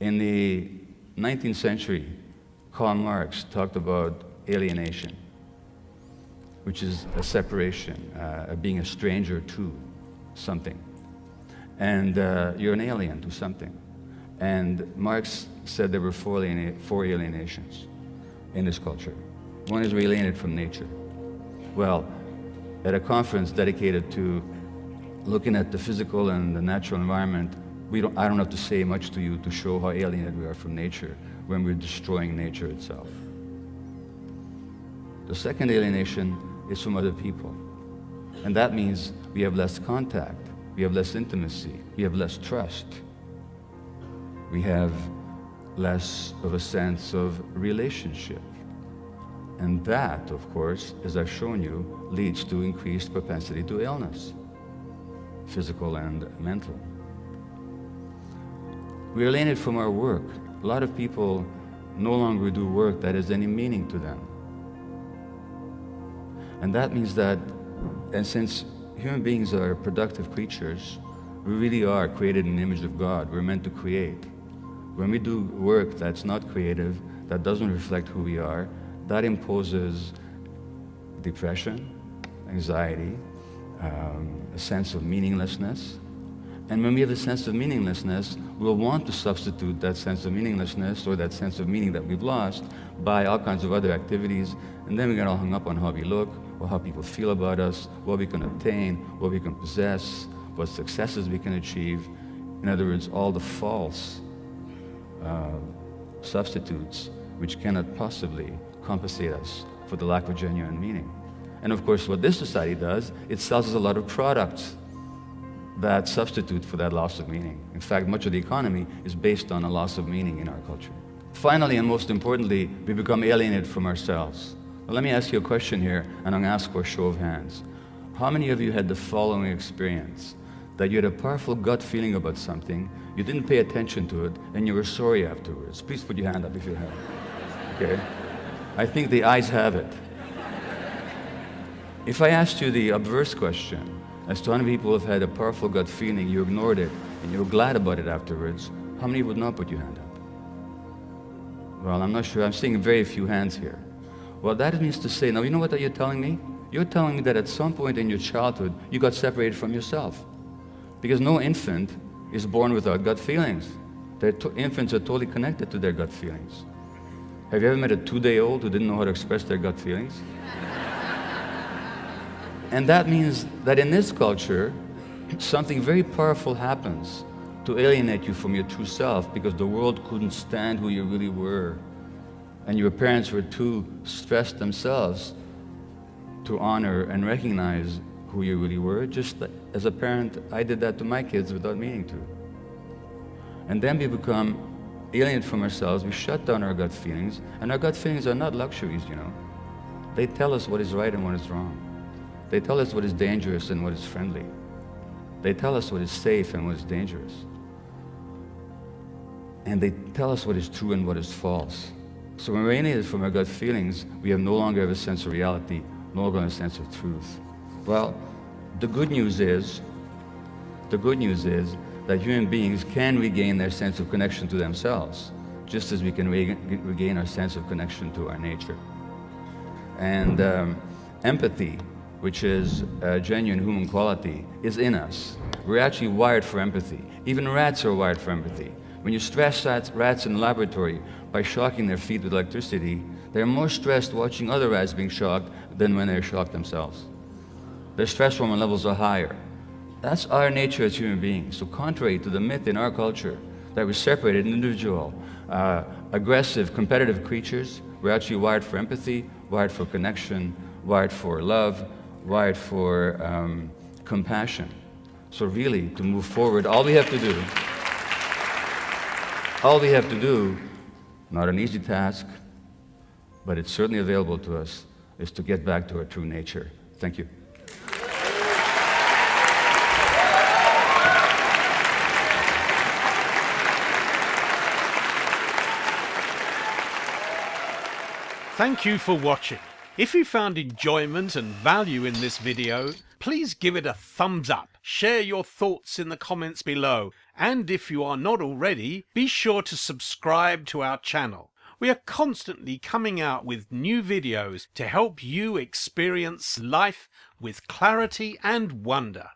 In the 19th century, Karl Marx talked about alienation, which is a separation, uh, being a stranger to something. And uh, you're an alien to something. And Marx said there were four, four alienations in this culture. One is we're alienated from nature. Well, at a conference dedicated to looking at the physical and the natural environment, don't, I don't have to say much to you to show how alienated we are from nature when we're destroying nature itself. The second alienation is from other people. And that means we have less contact, we have less intimacy, we have less trust. We have less of a sense of relationship. And that, of course, as I've shown you, leads to increased propensity to illness, physical and mental. We're alienated from our work. A lot of people no longer do work that has any meaning to them. And that means that, and since human beings are productive creatures, we really are created in the image of God. We're meant to create. When we do work that's not creative, that doesn't reflect who we are, that imposes depression, anxiety, um, a sense of meaninglessness. And when we have a sense of meaninglessness, we'll want to substitute that sense of meaninglessness or that sense of meaning that we've lost by all kinds of other activities. And then we get all hung up on how we look, or how people feel about us, what we can obtain, what we can possess, what successes we can achieve. In other words, all the false uh, substitutes which cannot possibly compensate us for the lack of genuine meaning. And of course, what this society does, it sells us a lot of products that substitute for that loss of meaning. In fact, much of the economy is based on a loss of meaning in our culture. Finally, and most importantly, we become alienated from ourselves. Well, let me ask you a question here, and I'm going to ask for a show of hands. How many of you had the following experience? That you had a powerful gut feeling about something, you didn't pay attention to it, and you were sorry afterwards. Please put your hand up if you have. Okay? I think the ayes have it. If I asked you the obverse question, as to how many people have had a powerful gut feeling, you ignored it, and you were glad about it afterwards, how many would not put your hand up? Well, I'm not sure. I'm seeing very few hands here. Well, that means to say, now you know what you're telling me? You're telling me that at some point in your childhood, you got separated from yourself. Because no infant is born without gut feelings. Their infants are totally connected to their gut feelings. Have you ever met a two-day-old who didn't know how to express their gut feelings? And that means that in this culture, something very powerful happens to alienate you from your true self because the world couldn't stand who you really were and your parents were too stressed themselves to honor and recognize who you really were, just as a parent, I did that to my kids without meaning to. And then we become alien from ourselves, we shut down our gut feelings, and our gut feelings are not luxuries, you know. They tell us what is right and what is wrong. They tell us what is dangerous and what is friendly. They tell us what is safe and what is dangerous. And they tell us what is true and what is false. So when we're alienated from our gut feelings, we have no longer have a sense of reality, no longer a sense of truth. Well, the good news is, the good news is that human beings can regain their sense of connection to themselves, just as we can regain our sense of connection to our nature. And um, empathy, which is a genuine human quality, is in us. We're actually wired for empathy. Even rats are wired for empathy. When you stress rats in the laboratory by shocking their feet with electricity, they're more stressed watching other rats being shocked than when they're shocked themselves. Their stress hormone levels are higher. That's our nature as human beings. So contrary to the myth in our culture that we're separated individual, uh, aggressive, competitive creatures, we're actually wired for empathy, wired for connection, wired for love, wired for um, compassion. So really, to move forward, all we have to do all we have to do, not an easy task, but it's certainly available to us, is to get back to our true nature. Thank you. Thank you for watching. If you found enjoyment and value in this video, please give it a thumbs up share your thoughts in the comments below. And if you are not already, be sure to subscribe to our channel. We are constantly coming out with new videos to help you experience life with clarity and wonder.